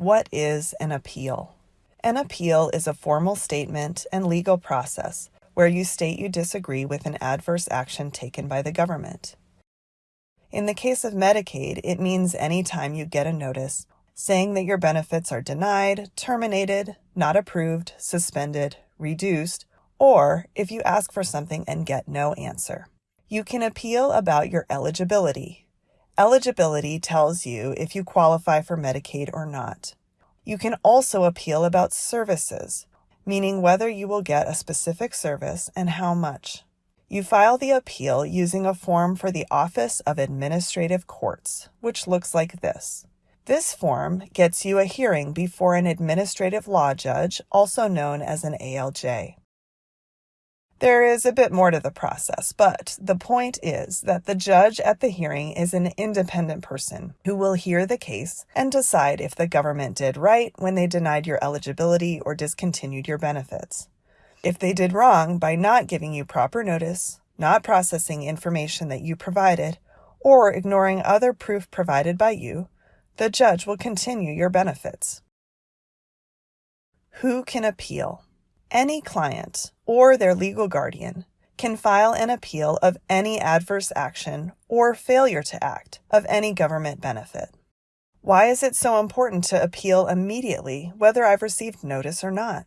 What is an appeal? An appeal is a formal statement and legal process where you state you disagree with an adverse action taken by the government. In the case of Medicaid, it means any time you get a notice saying that your benefits are denied, terminated, not approved, suspended, reduced, or if you ask for something and get no answer. You can appeal about your eligibility. Eligibility tells you if you qualify for Medicaid or not. You can also appeal about services, meaning whether you will get a specific service and how much. You file the appeal using a form for the Office of Administrative Courts, which looks like this. This form gets you a hearing before an administrative law judge, also known as an ALJ. There is a bit more to the process, but the point is that the judge at the hearing is an independent person who will hear the case and decide if the government did right when they denied your eligibility or discontinued your benefits. If they did wrong by not giving you proper notice, not processing information that you provided, or ignoring other proof provided by you, the judge will continue your benefits. Who can appeal? Any client or their legal guardian can file an appeal of any adverse action or failure to act of any government benefit. Why is it so important to appeal immediately whether I've received notice or not?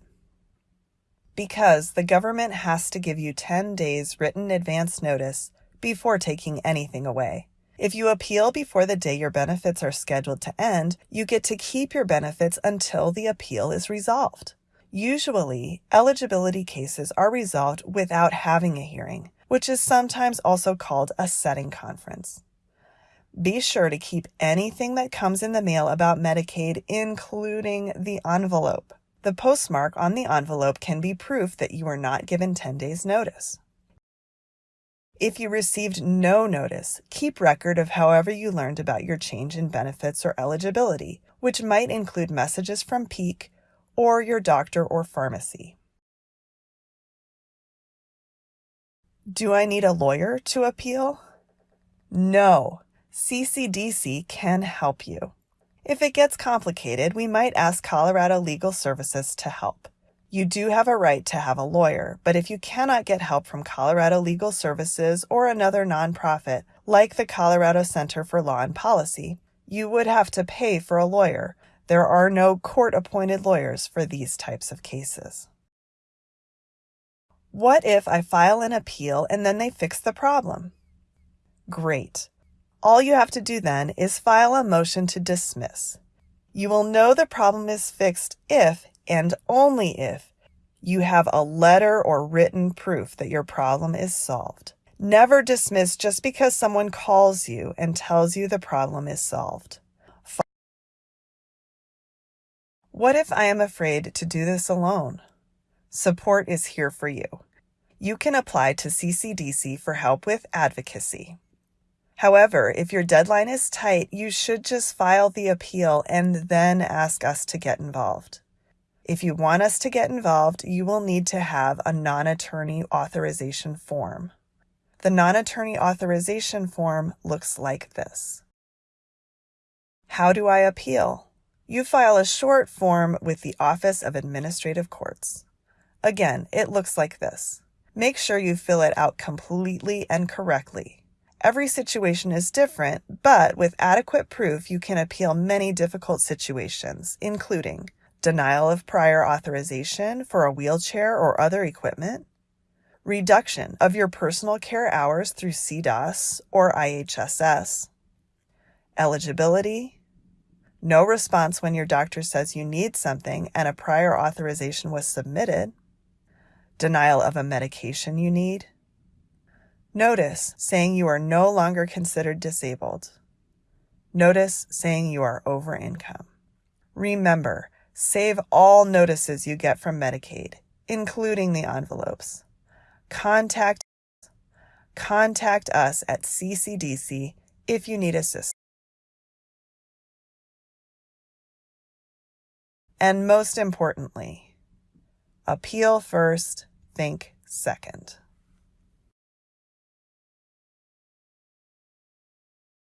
Because the government has to give you 10 days written advance notice before taking anything away. If you appeal before the day your benefits are scheduled to end, you get to keep your benefits until the appeal is resolved. Usually, eligibility cases are resolved without having a hearing, which is sometimes also called a setting conference. Be sure to keep anything that comes in the mail about Medicaid, including the envelope. The postmark on the envelope can be proof that you were not given 10 days' notice. If you received no notice, keep record of however you learned about your change in benefits or eligibility, which might include messages from Peak or your doctor or pharmacy. Do I need a lawyer to appeal? No, CCDC can help you. If it gets complicated, we might ask Colorado Legal Services to help. You do have a right to have a lawyer, but if you cannot get help from Colorado Legal Services or another nonprofit like the Colorado Center for Law and Policy, you would have to pay for a lawyer, there are no court-appointed lawyers for these types of cases. What if I file an appeal and then they fix the problem? Great. All you have to do then is file a motion to dismiss. You will know the problem is fixed if, and only if, you have a letter or written proof that your problem is solved. Never dismiss just because someone calls you and tells you the problem is solved. What if I am afraid to do this alone? Support is here for you. You can apply to CCDC for help with advocacy. However, if your deadline is tight, you should just file the appeal and then ask us to get involved. If you want us to get involved, you will need to have a non-attorney authorization form. The non-attorney authorization form looks like this. How do I appeal? You file a short form with the Office of Administrative Courts. Again, it looks like this. Make sure you fill it out completely and correctly. Every situation is different, but with adequate proof, you can appeal many difficult situations, including denial of prior authorization for a wheelchair or other equipment, reduction of your personal care hours through CDASS or IHSS, eligibility, no response when your doctor says you need something and a prior authorization was submitted, denial of a medication you need, notice saying you are no longer considered disabled, notice saying you are over income. Remember, save all notices you get from Medicaid, including the envelopes. Contact contact us at CCDC if you need assistance. And most importantly, appeal first, think second.